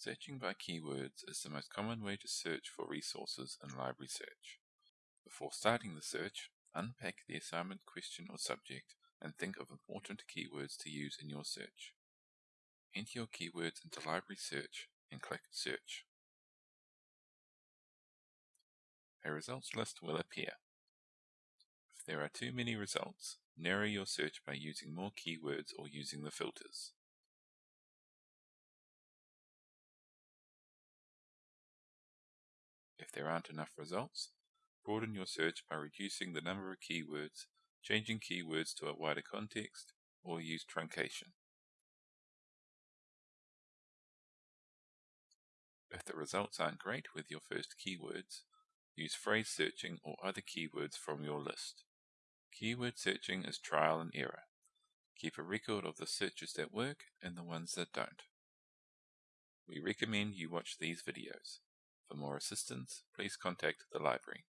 Searching by keywords is the most common way to search for resources in library search. Before starting the search, unpack the assignment question or subject and think of important keywords to use in your search. Enter your keywords into library search and click Search. A results list will appear. If there are too many results, narrow your search by using more keywords or using the filters. If there aren't enough results, broaden your search by reducing the number of keywords, changing keywords to a wider context, or use truncation. If the results aren't great with your first keywords, use phrase searching or other keywords from your list. Keyword searching is trial and error. Keep a record of the searches that work and the ones that don't. We recommend you watch these videos. For more assistance, please contact the library.